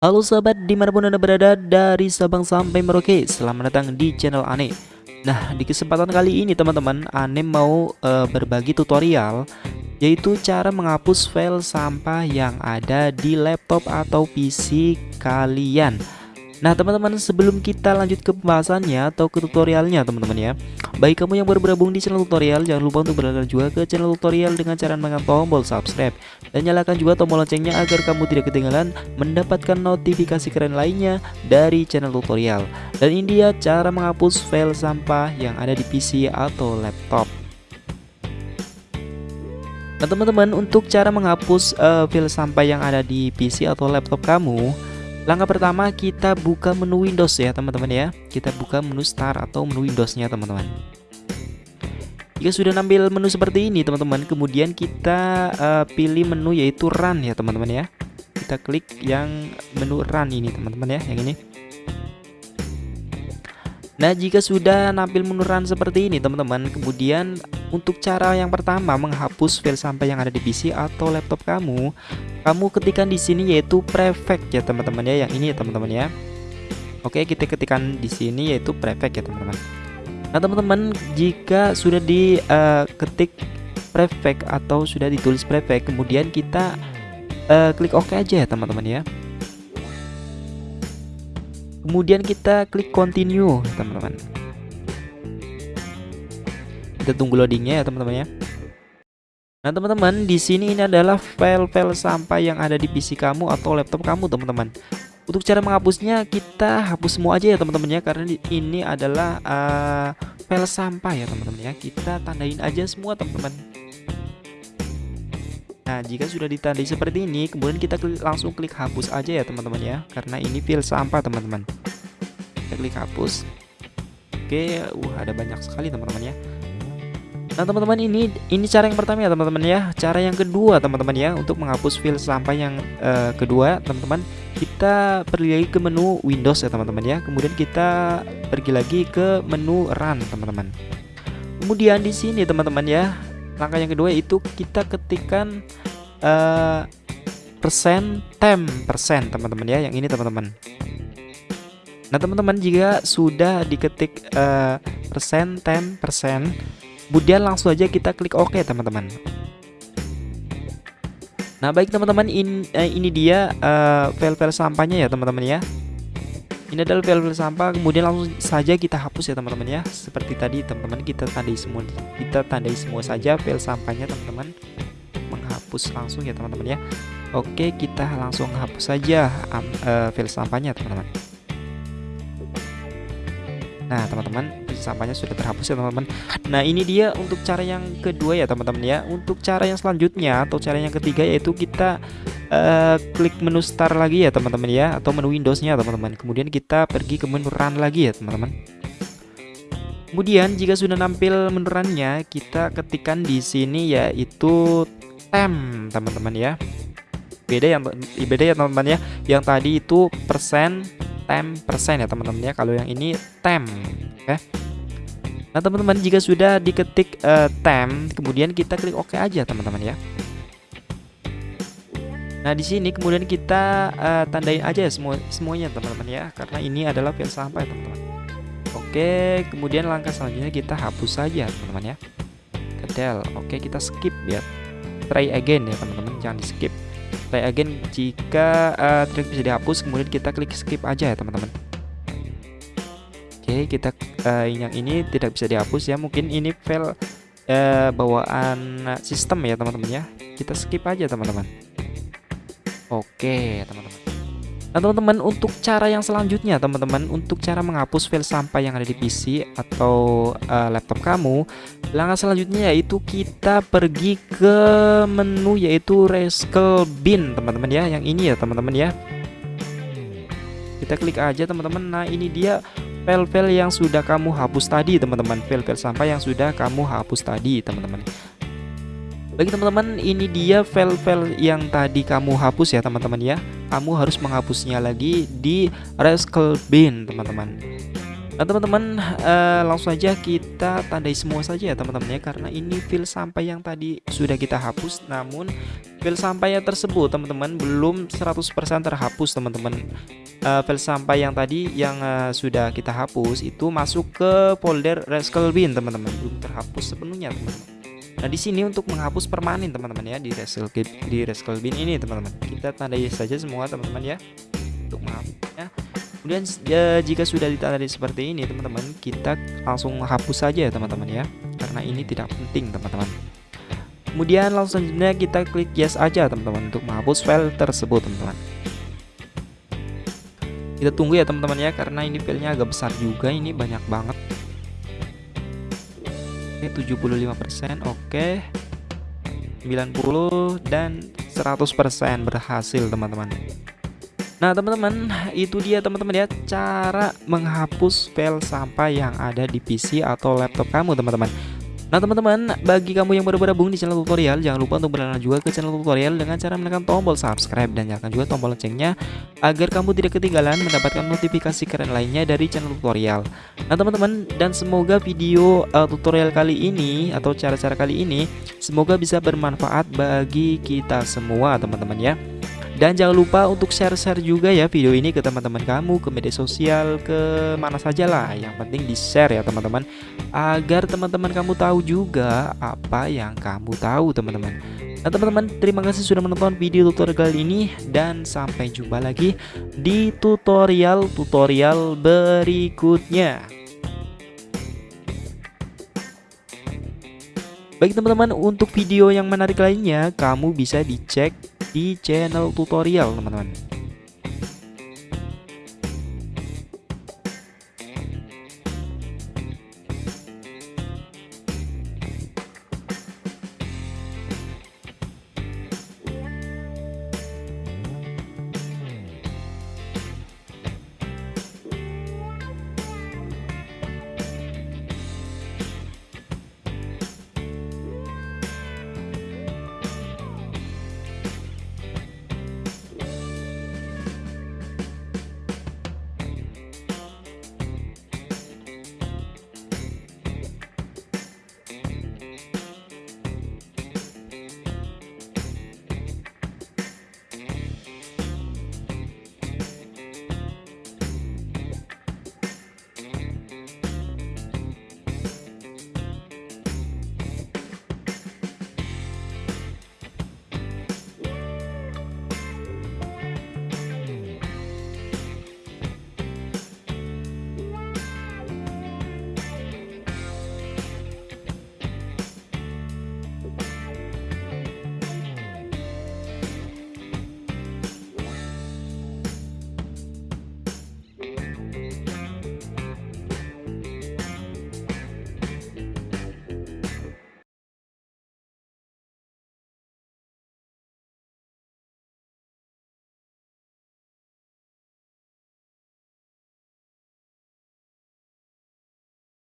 Halo sahabat di mana pun anda berada dari Sabang sampai Merauke Selamat datang di channel Ane. Nah di kesempatan kali ini teman-teman Ane mau uh, berbagi tutorial Yaitu cara menghapus file sampah yang ada di laptop atau PC kalian Nah teman-teman sebelum kita lanjut ke pembahasannya atau ke tutorialnya teman-teman ya. Bagi kamu yang baru bergabung di channel tutorial jangan lupa untuk berlangganan juga ke channel tutorial dengan cara menekan tombol subscribe. Dan nyalakan juga tombol loncengnya agar kamu tidak ketinggalan mendapatkan notifikasi keren lainnya dari channel tutorial. Dan ini dia cara menghapus file sampah yang ada di PC atau laptop. Nah teman-teman untuk cara menghapus uh, file sampah yang ada di PC atau laptop kamu Langkah pertama kita buka menu Windows ya teman-teman ya. Kita buka menu Start atau menu Windowsnya teman-teman. Jika sudah nampil menu seperti ini teman-teman Kemudian kita uh, pilih menu yaitu Run ya teman-teman ya. Kita klik yang menu Run ini teman-teman ya Yang ini Nah jika sudah nampil menu Run seperti ini teman-teman Kemudian untuk cara yang pertama menghapus file sampah yang ada di PC atau laptop kamu kamu ketikkan di sini yaitu prefect ya teman-teman ya yang ini ya teman-teman ya. Oke kita ketikkan di sini yaitu prefect ya teman-teman. Nah teman-teman jika sudah diketik uh, prefect atau sudah ditulis prefect kemudian kita uh, klik OK aja ya teman-teman ya Kemudian kita klik continue teman-teman Kita tunggu loadingnya ya teman-teman ya Nah teman-teman di sini ini adalah file-file sampah yang ada di PC kamu atau laptop kamu teman-teman. Untuk cara menghapusnya kita hapus semua aja ya teman-teman ya karena ini adalah uh, file sampah ya teman-teman ya. Kita tandain aja semua teman-teman. Nah jika sudah ditandai seperti ini kemudian kita klik, langsung klik hapus aja ya teman-teman ya karena ini file sampah teman-teman. Kita klik hapus. Oke, uh ada banyak sekali teman-teman ya. Nah teman-teman ini ini cara yang pertama ya teman-teman ya Cara yang kedua teman-teman ya Untuk menghapus file sampah yang uh, kedua teman-teman Kita pergi lagi ke menu Windows ya teman-teman ya Kemudian kita pergi lagi ke menu Run teman-teman Kemudian di sini teman-teman ya Langkah yang kedua itu kita ketikkan uh, persen tem persen teman-teman ya Yang ini teman-teman Nah teman-teman jika sudah diketik uh, persen tem persen kemudian langsung aja kita klik OK teman-teman. Nah baik teman-teman in, eh, ini dia uh, file-file sampahnya ya teman-teman ya. Ini adalah file-file sampah kemudian langsung saja kita hapus ya teman-teman ya. Seperti tadi teman-teman kita tandai semua kita tandai semua saja file sampahnya teman-teman. Menghapus langsung ya teman-teman ya. Oke kita langsung hapus saja um, uh, file sampahnya teman-teman Nah teman-teman sampahnya sudah terhapus ya teman-teman. Nah ini dia untuk cara yang kedua ya teman-teman ya. Untuk cara yang selanjutnya atau cara yang ketiga yaitu kita uh, klik menu start lagi ya teman-teman ya Atau menu Windowsnya teman-teman. Kemudian kita pergi ke menu run lagi ya teman-teman. Kemudian jika sudah nampil menu runnya kita ketikkan di sini yaitu tem teman-teman ya. Beda yang beda ya teman-teman ya. Yang tadi itu persen tem persen ya teman-teman ya kalau yang ini tem oke Nah teman-teman jika sudah diketik uh, tem, kemudian kita klik OK aja teman-teman ya. Nah di sini kemudian kita uh, tandain aja ya semua semuanya teman-teman ya, karena ini adalah file sampah ya teman-teman. Oke, kemudian langkah selanjutnya kita hapus saja teman-teman ya. Kedel, oke kita skip ya. Try again ya teman-teman, jangan di skip. Try again jika uh, tidak bisa dihapus, kemudian kita klik skip aja ya teman-teman. Oke, kita uh, yang ini tidak bisa dihapus ya. Mungkin ini file uh, bawaan sistem ya, teman-teman ya. Kita skip aja, teman-teman. Oke, teman-teman. Nah, teman-teman, untuk cara yang selanjutnya, teman-teman, untuk cara menghapus file sampah yang ada di PC atau uh, laptop kamu, langkah selanjutnya yaitu kita pergi ke menu yaitu Recycle Bin, teman-teman ya. Yang ini ya, teman-teman ya. Kita klik aja, teman-teman. Nah, ini dia file-file yang sudah kamu hapus tadi teman-teman file-file sampah yang sudah kamu hapus tadi teman-teman bagi teman-teman ini dia file-file yang tadi kamu hapus ya teman-teman ya. Kamu harus menghapusnya lagi di recycle bin teman-teman. Nah teman-teman uh, langsung saja kita tandai semua saja ya teman-teman ya Karena ini file sampah yang tadi sudah kita hapus. Namun file sampahnya tersebut teman-teman belum 100% terhapus teman-teman. Uh, File sampah yang tadi yang uh, sudah kita hapus itu masuk ke folder Rascal Bin teman-teman. Belum terhapus sepenuhnya teman-teman Nah di sini untuk menghapus permanen teman-teman ya di Rascal di Rascal Bin ini teman-teman. Kita tandai saja semua teman-teman ya untuk menghapusnya. Kemudian ya, jika sudah ditandai seperti ini teman-teman kita langsung hapus saja ya teman-teman ya karena ini tidak penting teman-teman. Kemudian langsung selanjutnya kita klik yes aja teman-teman untuk menghapus file tersebut teman-teman. Kita tunggu ya teman-teman ya karena ini filenya agak besar juga ini banyak banget 75% oke. 90 dan 100% berhasil teman-teman. Nah teman-teman itu dia teman-teman ya cara menghapus file sampah yang ada di PC atau laptop kamu teman-teman Nah teman-teman bagi kamu yang baru bergabung di channel tutorial jangan lupa untuk berlangganan juga ke channel tutorial dengan cara menekan tombol subscribe dan nyalakan juga tombol loncengnya agar kamu tidak ketinggalan mendapatkan notifikasi keren lainnya dari channel tutorial. Nah teman-teman dan semoga video uh, tutorial kali ini atau cara-cara kali ini semoga bisa bermanfaat bagi kita semua teman-teman ya dan jangan lupa untuk share-share juga ya video ini ke teman-teman kamu, ke media sosial, ke mana saja lah. Yang penting di-share ya teman-teman agar teman-teman kamu tahu juga apa yang kamu tahu teman-teman. Nah teman-teman terima kasih sudah menonton video tutorial kali ini dan sampai jumpa lagi di tutorial-tutorial berikutnya. Baik teman-teman untuk video yang menarik lainnya kamu bisa dicek di channel tutorial teman-teman